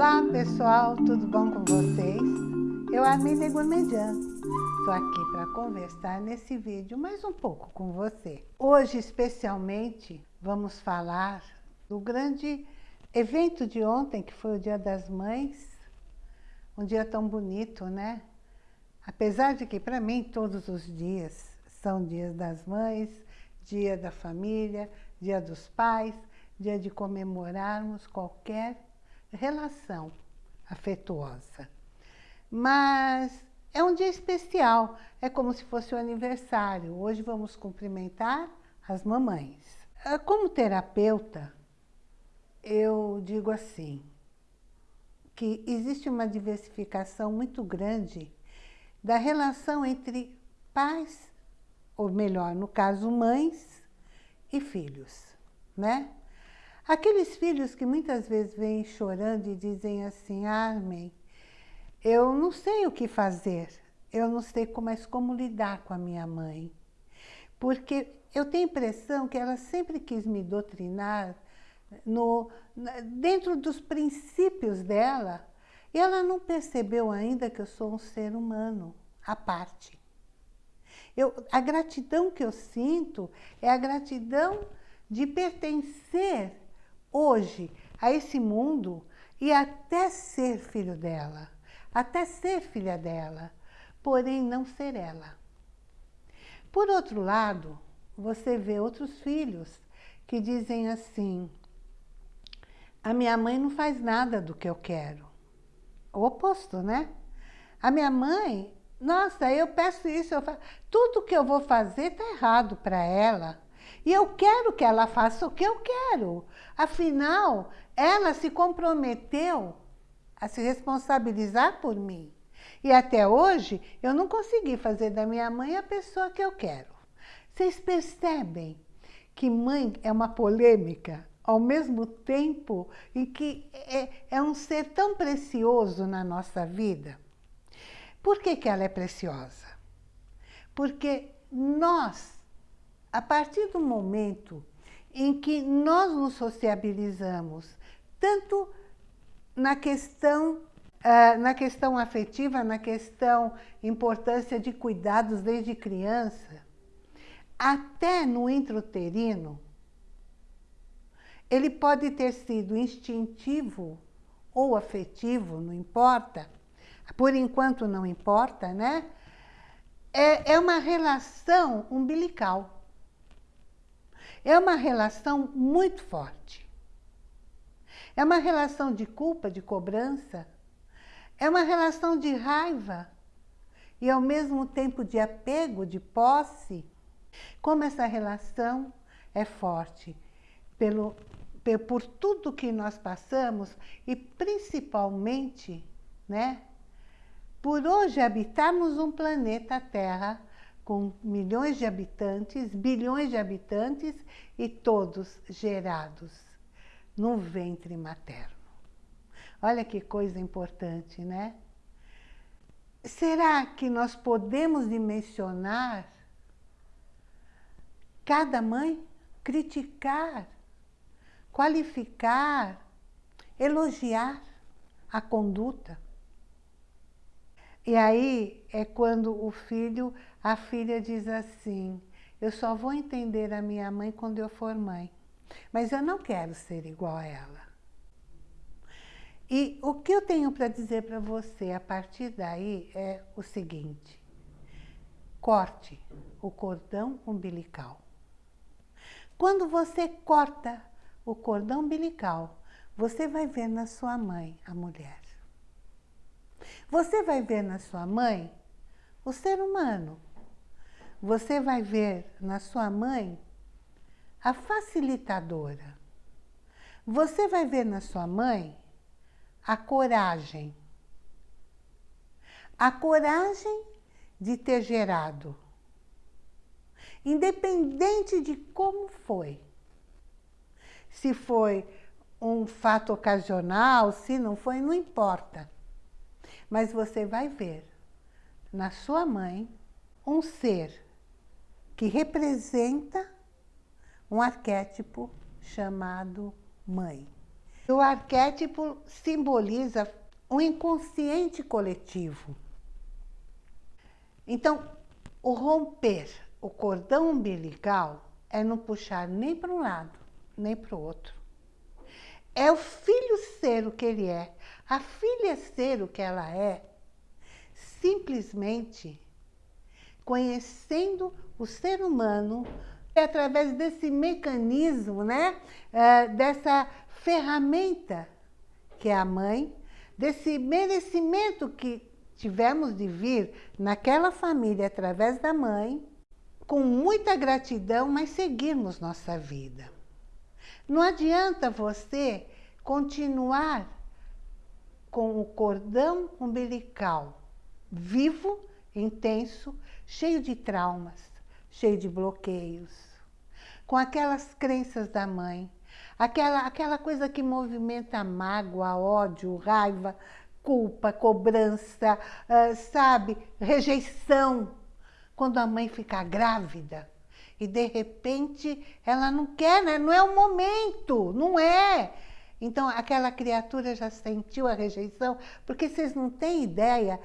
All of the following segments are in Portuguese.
Olá pessoal, tudo bom com vocês? Eu, Arminda Gourmedian, estou aqui para conversar nesse vídeo mais um pouco com você. Hoje, especialmente, vamos falar do grande evento de ontem, que foi o Dia das Mães. Um dia tão bonito, né? Apesar de que, para mim, todos os dias são dias das mães, dia da família, dia dos pais, dia de comemorarmos qualquer relação afetuosa. Mas é um dia especial, é como se fosse o aniversário. Hoje vamos cumprimentar as mamães. Ah, como terapeuta, eu digo assim, que existe uma diversificação muito grande da relação entre pais, ou melhor, no caso, mães e filhos, né? Aqueles filhos que muitas vezes vêm chorando e dizem assim, Armin, eu não sei o que fazer, eu não sei mais como lidar com a minha mãe. Porque eu tenho a impressão que ela sempre quis me doutrinar no, dentro dos princípios dela, e ela não percebeu ainda que eu sou um ser humano, à parte. Eu, a gratidão que eu sinto é a gratidão de pertencer hoje a esse mundo e até ser filho dela, até ser filha dela, porém não ser ela. Por outro lado, você vê outros filhos que dizem assim, a minha mãe não faz nada do que eu quero. O oposto, né? A minha mãe, nossa, eu peço isso, eu faço, tudo que eu vou fazer está errado para ela. E eu quero que ela faça o que eu quero. Afinal, ela se comprometeu a se responsabilizar por mim. E até hoje, eu não consegui fazer da minha mãe a pessoa que eu quero. Vocês percebem que mãe é uma polêmica, ao mesmo tempo em que é, é um ser tão precioso na nossa vida? Por que, que ela é preciosa? Porque nós a partir do momento em que nós nos sociabilizamos, tanto na questão, uh, na questão afetiva, na questão importância de cuidados desde criança, até no intrauterino, ele pode ter sido instintivo ou afetivo, não importa, por enquanto não importa, né? É, é uma relação umbilical. É uma relação muito forte. É uma relação de culpa, de cobrança. É uma relação de raiva e ao mesmo tempo de apego, de posse. Como essa relação é forte pelo, por tudo que nós passamos e principalmente, né, por hoje habitarmos um planeta Terra com milhões de habitantes, bilhões de habitantes e todos gerados no ventre materno. Olha que coisa importante, né? Será que nós podemos dimensionar cada mãe? Criticar, qualificar, elogiar a conduta? E aí é quando o filho, a filha diz assim, eu só vou entender a minha mãe quando eu for mãe. Mas eu não quero ser igual a ela. E o que eu tenho para dizer para você a partir daí é o seguinte. Corte o cordão umbilical. Quando você corta o cordão umbilical, você vai ver na sua mãe, a mulher, você vai ver na sua mãe o ser humano. Você vai ver na sua mãe a facilitadora. Você vai ver na sua mãe a coragem. A coragem de ter gerado. Independente de como foi. Se foi um fato ocasional, se não foi, não importa. Mas você vai ver na sua mãe um ser que representa um arquétipo chamado mãe. O arquétipo simboliza o inconsciente coletivo. Então, o romper o cordão umbilical é não puxar nem para um lado, nem para o outro. É o filho ser o que ele é, a filha ser o que ela é, simplesmente conhecendo o ser humano através desse mecanismo, né? É, dessa ferramenta que é a mãe, desse merecimento que tivemos de vir naquela família através da mãe, com muita gratidão, mas seguirmos nossa vida. Não adianta você continuar com o cordão umbilical vivo, intenso, cheio de traumas, cheio de bloqueios, com aquelas crenças da mãe, aquela, aquela coisa que movimenta mágoa, ódio, raiva, culpa, cobrança, uh, sabe, rejeição. Quando a mãe fica grávida e de repente ela não quer, né? não é o momento, não é. Então aquela criatura já sentiu a rejeição, porque vocês não têm ideia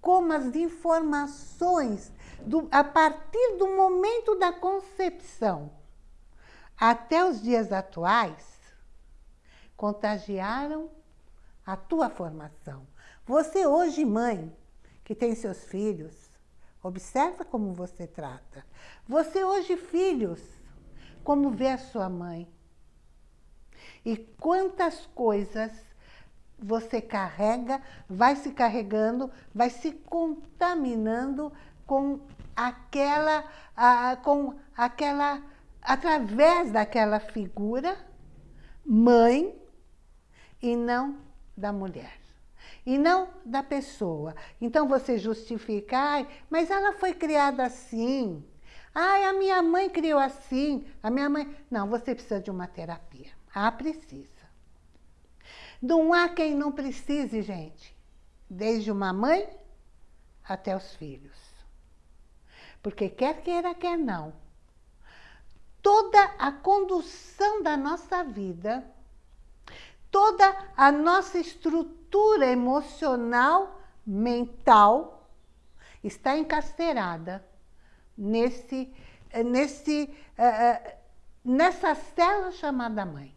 como as informações, do, a partir do momento da concepção até os dias atuais, contagiaram a tua formação. Você hoje, mãe, que tem seus filhos, observa como você trata. Você hoje, filhos, como vê a sua mãe. E quantas coisas você carrega, vai se carregando, vai se contaminando com aquela, com aquela, através daquela figura, mãe, e não da mulher. E não da pessoa. Então você justifica, ai, mas ela foi criada assim. Ai, a minha mãe criou assim. A minha mãe... Não, você precisa de uma terapia. Ah, precisa. Não há quem não precise, gente. Desde uma mãe até os filhos. Porque quer queira, quer não. Toda a condução da nossa vida toda a nossa estrutura emocional, mental, está encarcerada nesse, nesse, uh, nessa célula chamada mãe.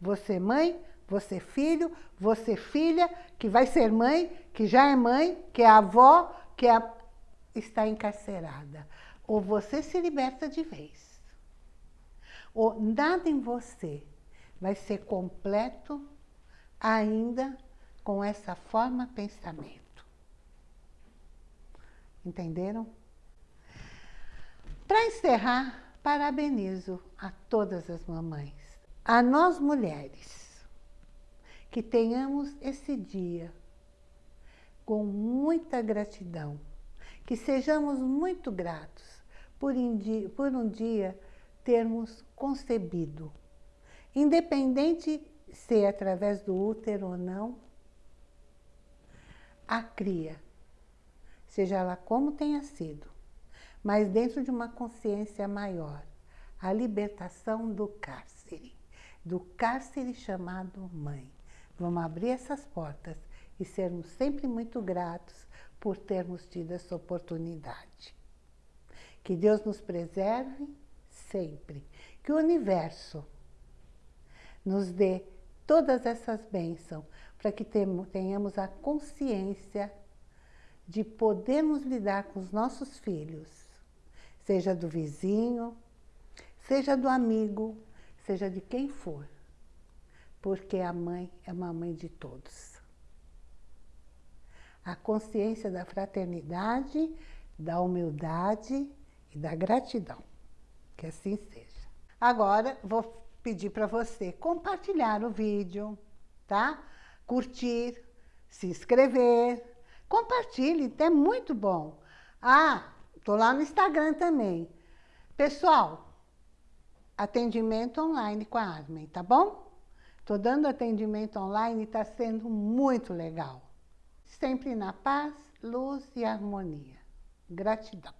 Você mãe, você filho, você filha, que vai ser mãe, que já é mãe, que é avó, que é, está encarcerada. Ou você se liberta de vez, ou nada em você vai ser completo ainda com essa forma pensamento. Entenderam? Para encerrar, parabenizo a todas as mamães, a nós mulheres, que tenhamos esse dia com muita gratidão, que sejamos muito gratos por um dia, por um dia termos concebido Independente se é através do útero ou não, a cria, seja ela como tenha sido, mas dentro de uma consciência maior, a libertação do cárcere, do cárcere chamado mãe. Vamos abrir essas portas e sermos sempre muito gratos por termos tido essa oportunidade. Que Deus nos preserve sempre, que o universo nos dê todas essas bênçãos, para que tenhamos a consciência de podermos lidar com os nossos filhos, seja do vizinho, seja do amigo, seja de quem for, porque a mãe é uma mãe de todos. A consciência da fraternidade, da humildade e da gratidão. Que assim seja. Agora, vou pedir para você compartilhar o vídeo, tá? Curtir, se inscrever, compartilhe, é muito bom. Ah, tô lá no Instagram também. Pessoal, atendimento online com a Armin, tá bom? Tô dando atendimento online e tá sendo muito legal. Sempre na paz, luz e harmonia. Gratidão.